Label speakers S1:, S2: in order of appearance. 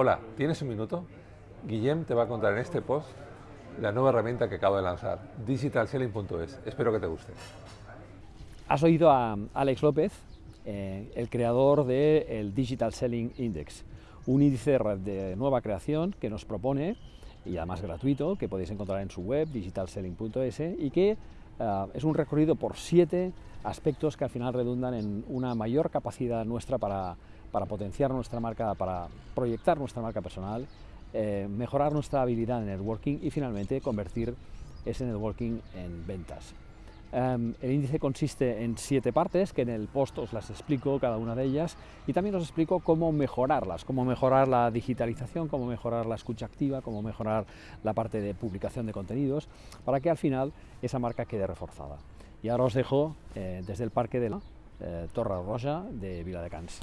S1: Hola, ¿tienes un minuto? Guillem te va a contar en este post la nueva herramienta que acabo de lanzar, digitalselling.es. Espero que te guste.
S2: Has oído a Alex López, eh, el creador del Digital Selling Index, un índice de nueva creación que nos propone, y además gratuito, que podéis encontrar en su web, digitalselling.es, y que eh, es un recorrido por siete aspectos que al final redundan en una mayor capacidad nuestra para, para potenciar nuestra marca, para proyectar nuestra marca personal, eh, mejorar nuestra habilidad en networking y finalmente convertir ese networking en ventas. Em, el índice consiste en siete partes, que en el post os las explico cada una de ellas, y también os explico cómo mejorarlas, cómo mejorar la digitalización, cómo mejorar la escucha activa, cómo mejorar la parte de publicación de contenidos, para que al final esa marca quede reforzada. Y ahora os dejo eh, desde el Parque de la eh, Torre Roja de Viladecans.